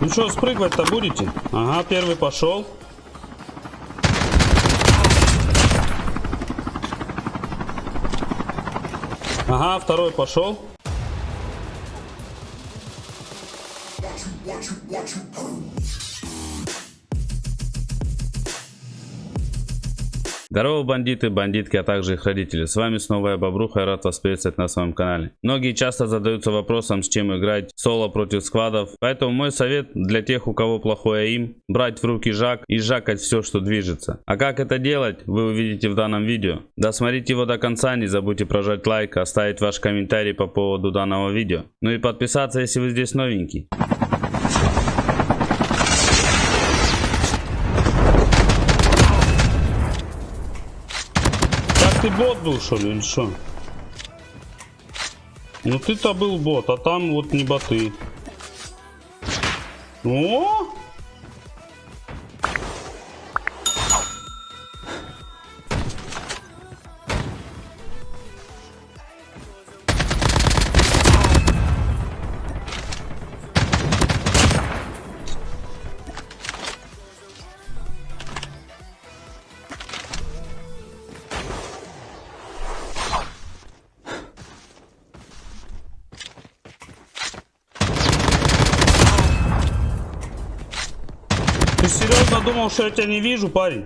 Ну что, спрыгивать-то будете? Ага, первый пошел. Ага, второй пошел. Здорово, бандиты, бандитки, а также их родители. С вами снова я, Бобруха, и рад вас приветствовать на своем канале. Многие часто задаются вопросом, с чем играть соло против сквадов. Поэтому мой совет для тех, у кого плохое им, брать в руки жак и жакать все, что движется. А как это делать, вы увидите в данном видео. Досмотрите его до конца, не забудьте прожать лайк, оставить ваш комментарий по поводу данного видео. Ну и подписаться, если вы здесь новенький. Ты бот был, что ли, или что? Ну ты-то был бот, а там вот не боты. О! Думал, что я тебя не вижу, парень?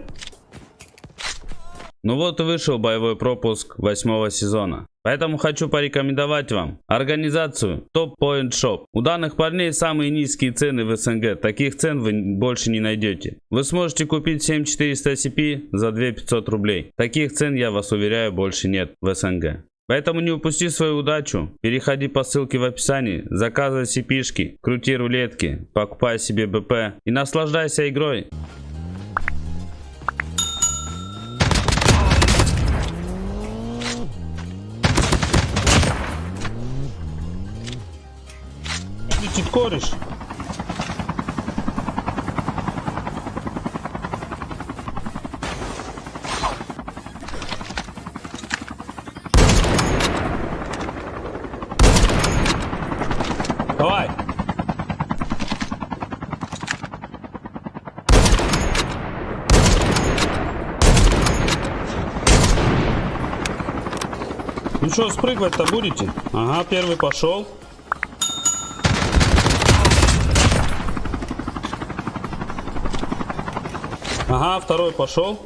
Ну вот и вышел боевой пропуск восьмого сезона. Поэтому хочу порекомендовать вам организацию Top Point Shop. У данных парней самые низкие цены в СНГ. Таких цен вы больше не найдете. Вы сможете купить 7400 CP за 2500 рублей. Таких цен, я вас уверяю, больше нет в СНГ. Поэтому не упусти свою удачу. Переходи по ссылке в описании, заказывай cp крути рулетки, покупай себе БП и наслаждайся игрой. Летит кореш. Давай. Ну что, спрыгивать-то будете? Ага, первый пошел. Ага, второй пошел.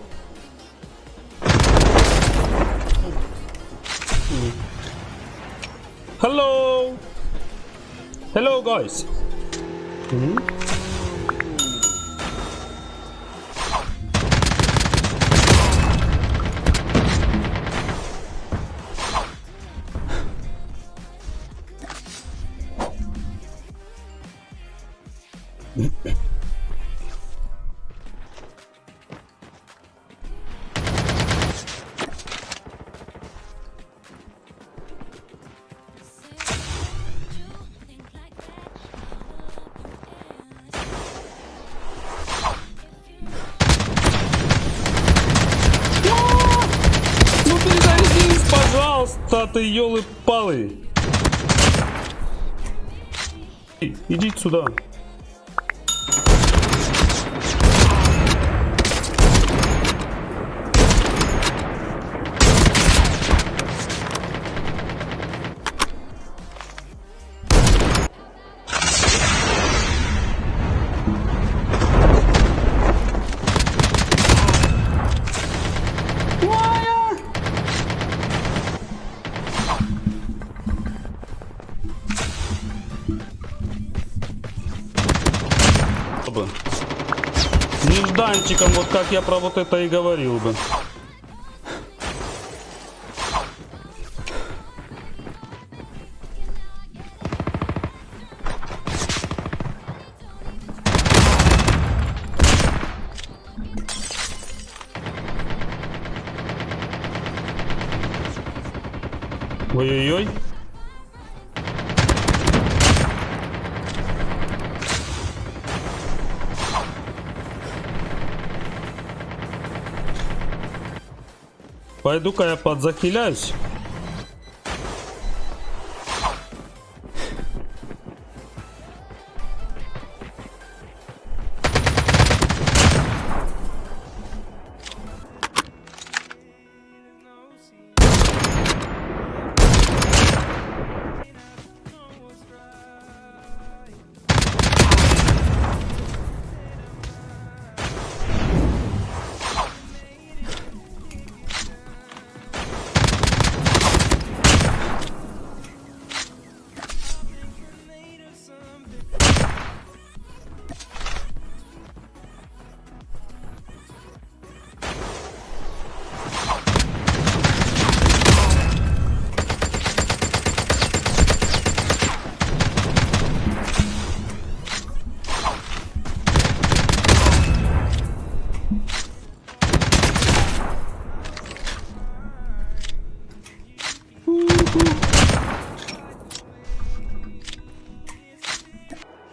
Hello. Hello, guys. Ну пожалуйста, ты елы-палы. Идите сюда. Нежданчиком, вот как я про вот это и говорил бы. Ой-ой-ой. Пойду-ка я подзахиляюсь.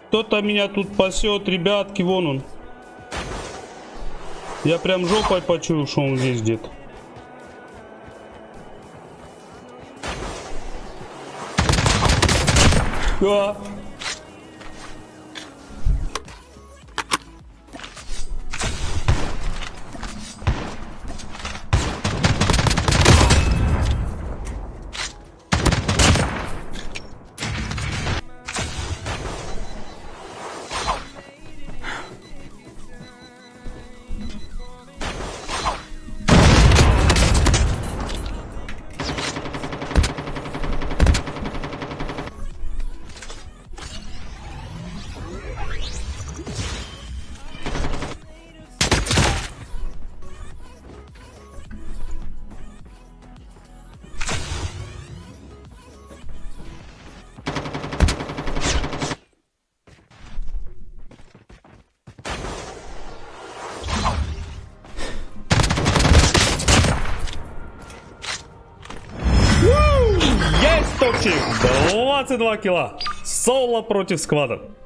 Кто-то меня тут пасет, ребятки, вон он. Я прям жопой почую, что он здесь где-то. А, Топчик! 22 килла! Соло против сквада.